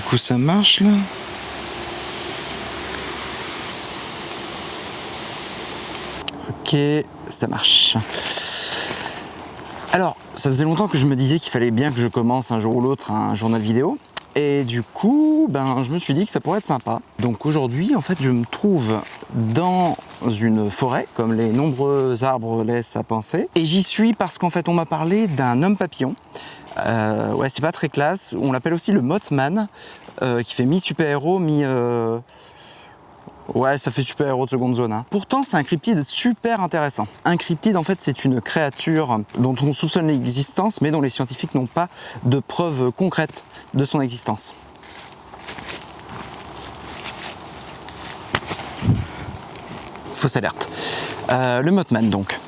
coup ça marche là Ok, ça marche. Alors, ça faisait longtemps que je me disais qu'il fallait bien que je commence un jour ou l'autre un journal vidéo. Et du coup, ben, je me suis dit que ça pourrait être sympa. Donc aujourd'hui, en fait, je me trouve dans une forêt, comme les nombreux arbres laissent à penser. Et j'y suis parce qu'en fait, on m'a parlé d'un homme papillon. Euh, ouais, c'est pas très classe. On l'appelle aussi le Mothman, euh, qui fait mi-super-héros, mi... Euh, Ouais, ça fait super héros de seconde zone. Hein. Pourtant, c'est un cryptide super intéressant. Un cryptide, en fait, c'est une créature dont on soupçonne l'existence, mais dont les scientifiques n'ont pas de preuves concrètes de son existence. Fausse alerte. Euh, le Mothman, donc.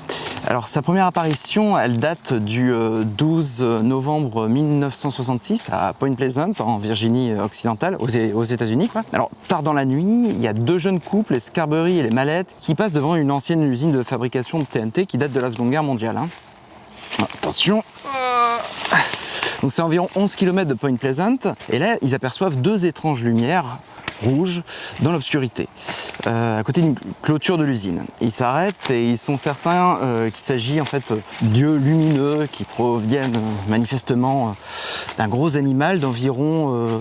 Alors sa première apparition, elle date du 12 euh, novembre 1966 à Point Pleasant, en Virginie occidentale, aux États-Unis. Alors tard dans la nuit, il y a deux jeunes couples, les Scarberry et les Mallettes, qui passent devant une ancienne usine de fabrication de TNT qui date de la Seconde Guerre mondiale. Hein. Attention donc c'est environ 11 km de Point Pleasant, et là ils aperçoivent deux étranges lumières rouge dans l'obscurité, euh, à côté d'une clôture de l'usine. Ils s'arrêtent et ils sont certains euh, qu'il s'agit en fait d'yeux lumineux qui proviennent euh, manifestement d'un gros animal d'environ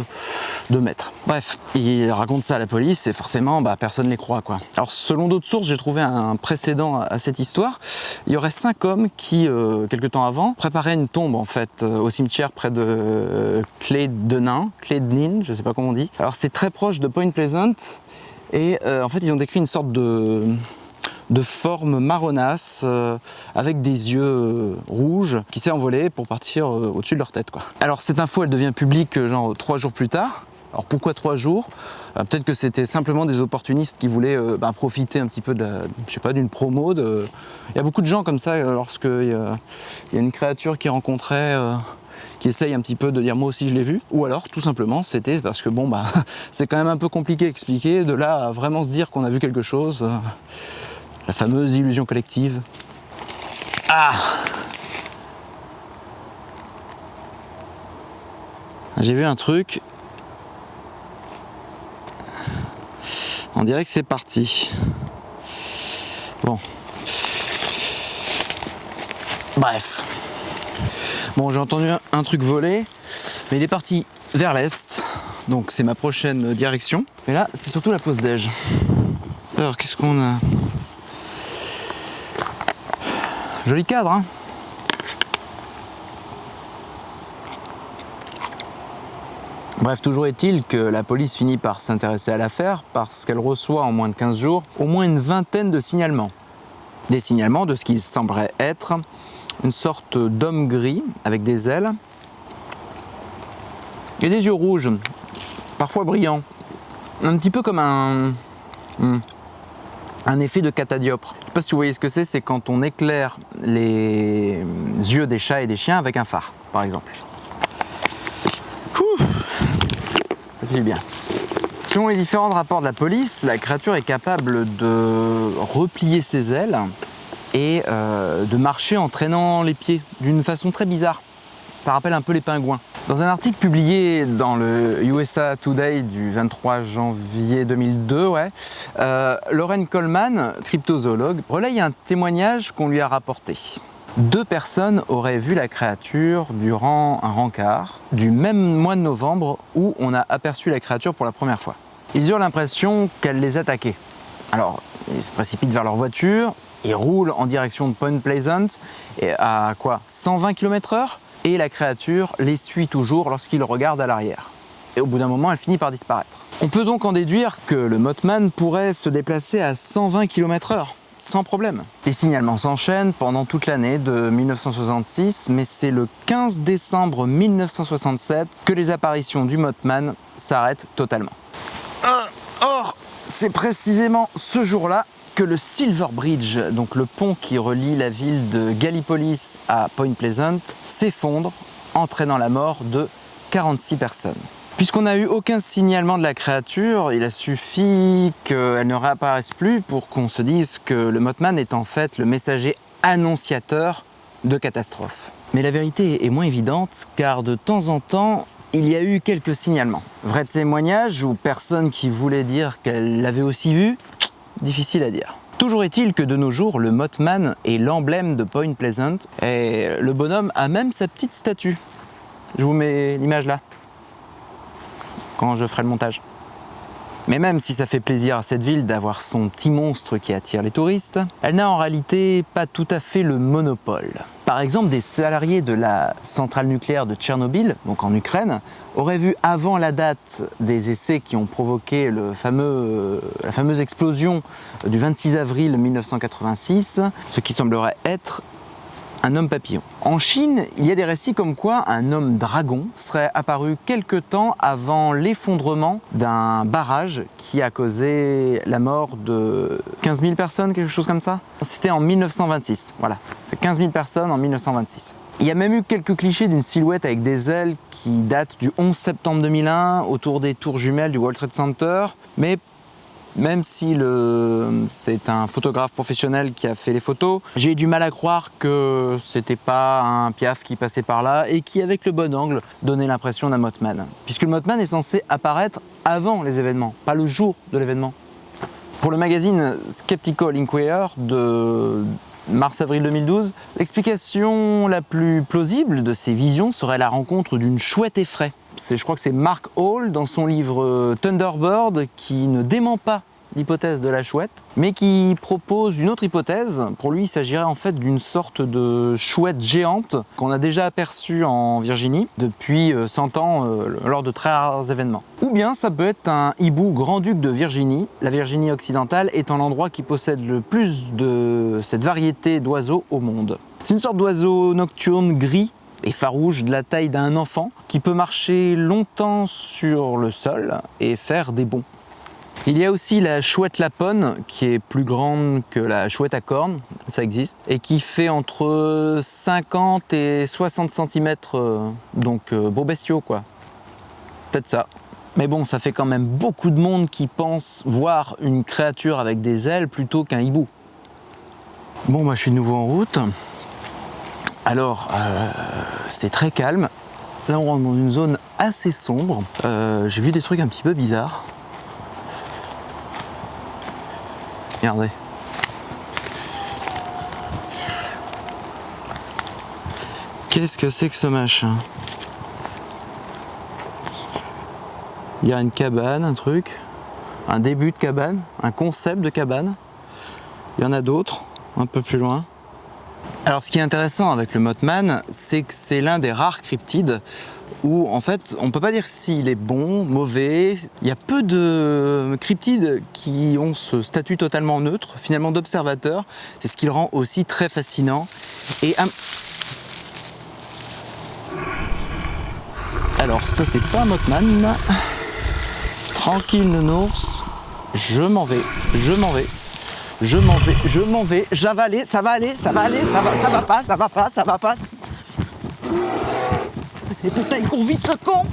2 mètres. Bref, ils racontent ça à la police et forcément bah, personne ne les croit. Quoi. Alors selon d'autres sources, j'ai trouvé un précédent à cette histoire. Il y aurait cinq hommes qui, quelques temps avant, préparaient une tombe en fait au cimetière près de Clé de Nain, Clé de je sais pas comment on dit. Alors c'est très proche de Point Pleasant et euh, en fait ils ont décrit une sorte de, de forme marronasse euh, avec des yeux euh, rouges qui s'est envolé pour partir au-dessus de leur tête. Alors cette info elle devient publique genre trois jours plus tard. Alors pourquoi trois jours? Peut-être que c'était simplement des opportunistes qui voulaient bah, profiter un petit peu d'une promo. Il y a beaucoup de gens comme ça lorsqu'il y, a une créature qui rencontrait qui essaye un petit peu de dire moi aussi je l'ai vu, ou alors tout simplement c'était parce que bon bah c'est quand même un peu compliqué à expliquer, de là à vraiment se dire qu'on a vu quelque chose, euh, la fameuse illusion collective. Ah J'ai vu un truc, on dirait que c'est parti. Bon. Bref. Bon, j'ai entendu un, truc voler, mais il est parti vers l'est, donc c'est ma prochaine direction. Mais là, c'est surtout la pause déj. Alors, qu'est-ce qu'on a? Joli cadre, hein? Bref, toujours est-il que la police finit par s'intéresser à l'affaire parce qu'elle reçoit en moins de 15 jours au moins une vingtaine de signalements. Des signalements de ce qui semblerait être une sorte d'homme gris avec des ailes et des yeux rouges, parfois brillants. Un petit peu comme un, hmm, un effet de catadiopre. Je sais pas si vous voyez ce que c'est, c'est quand on éclaire les yeux des chats et des chiens avec un phare, par exemple. Bien. Selon les différents rapports de la police, la créature est capable de replier ses ailes et euh, de marcher en traînant les pieds d'une façon très bizarre. Ça rappelle un peu les pingouins. Dans un article publié dans le USA Today du 23 janvier 2002, ouais, euh, Lauren Coleman, cryptozoologue, relaye un témoignage qu'on lui a rapporté. Deux personnes auraient vu la créature durant un rencard du même mois de novembre où on a aperçu la créature pour la première fois. Ils eurent l'impression qu'elle les attaquait. Alors, ils se précipitent vers leur voiture, ils roulent en direction de Point Pleasant à quoi 120 km h et la créature les suit toujours lorsqu'ils regardent à l'arrière. Et au bout d'un moment, elle finit par disparaître. On peut donc en déduire que le Mothman pourrait se déplacer à 120 km h sans problème. Les signalements s'enchaînent pendant toute l'année de 1966, mais c'est le 15 décembre 1967 que les apparitions du Mothman s'arrêtent totalement. Or, c'est précisément ce jour-là que le Silver Bridge, donc le pont qui relie la ville de Gallipolis à Point Pleasant, s'effondre, entraînant la mort de 46 personnes. Puisqu'on n'a eu aucun signalement de la créature, il a suffi qu'elle ne réapparaisse plus pour qu'on se dise que le Mothman est en fait le messager annonciateur de catastrophes. Mais la vérité est moins évidente car de temps en temps, il y a eu quelques signalements. Vrai témoignage ou personne qui voulait dire qu'elle l'avait aussi vu? Difficile à dire. Toujours est-il que de nos jours, le Mothman est l'emblème de Point Pleasant et le bonhomme a même sa petite statue. Je vous mets l'image là, quand je ferai le montage. Mais même si ça fait plaisir à cette ville d'avoir son petit monstre qui attire les touristes, elle n'a en réalité pas tout à fait le monopole. Par exemple, des salariés de la centrale nucléaire de Tchernobyl, donc en Ukraine, auraient vu avant la date des essais qui ont provoqué fameux, la fameuse explosion du 26 avril 1986, ce qui semblerait être un homme papillon. En Chine, il y a des récits comme quoi un homme dragon serait apparu quelque temps avant l'effondrement d'un barrage qui a causé la mort de 15 000 personnes, quelque chose comme ça. C'était en 1926, voilà. C'est 15 000 personnes en 1926. Il y a même eu quelques clichés d'une silhouette avec des ailes qui datent du 11 septembre 2001 autour des tours jumelles du World Trade Center, mais même si c'est un photographe professionnel qui a fait les photos, j'ai du mal à croire que c'était pas un piaf qui passait par là et qui, avec le bon angle, donnait l'impression d'un Mothman. Puisque le Mothman est censé apparaître avant les événements, pas le jour de l'événement. Pour le magazine Skeptical Inquirer de mars-avril 2012, l'explication la plus plausible de ces visions serait la rencontre d'une chouette effraie je crois que c'est Mark Hall dans son livre euh, Thunderbird qui ne dément pas l'hypothèse de la chouette, mais qui propose une autre hypothèse. Pour lui, il s'agirait en fait d'une sorte de chouette géante qu'on a déjà aperçue en Virginie depuis 100 euh, ans euh, lors de très rares événements. Ou bien ça peut être un hibou grand-duc de Virginie, la Virginie occidentale étant l'endroit qui possède le plus de cette variété d'oiseaux au monde. C'est une sorte d'oiseau nocturne gris et farouche de la taille d'un enfant qui peut marcher longtemps sur le sol et faire des bonds. Il y a aussi la chouette laponne qui est plus grande que la chouette à cornes, ça existe, et qui fait entre 50 et 60 cm, euh, donc euh, beau bestiaux quoi. Peut-être ça. Mais bon, ça fait quand même beaucoup de monde qui pense voir une créature avec des ailes plutôt qu'un hibou. Bon, moi je suis de nouveau en route. Alors, euh, c'est très calme. Là, on rentre dans une zone assez sombre. Euh, j'ai vu des trucs un petit peu bizarres. Regardez. Qu'est-ce que c'est que ce machin? Il y a une cabane, un truc, un début de cabane, un concept de cabane. Il y en a d'autres, un peu plus loin. Alors ce qui est intéressant avec le Mothman, c'est que c'est l'un des rares cryptides où en fait on ne peut pas dire s'il est bon, mauvais. Il y a peu de cryptides qui ont ce statut totalement neutre, finalement d'observateur. C'est ce qui le rend aussi très fascinant. Et Alors ça c'est pas un Mothman. Tranquille nounours, je m'en vais, je m'en vais. Je m'en vais, je m'en vais, j'avalais, ça va aller, ça va aller, ça va, ça va pas, ça va pas, ça va pas. Et putain, il court vite con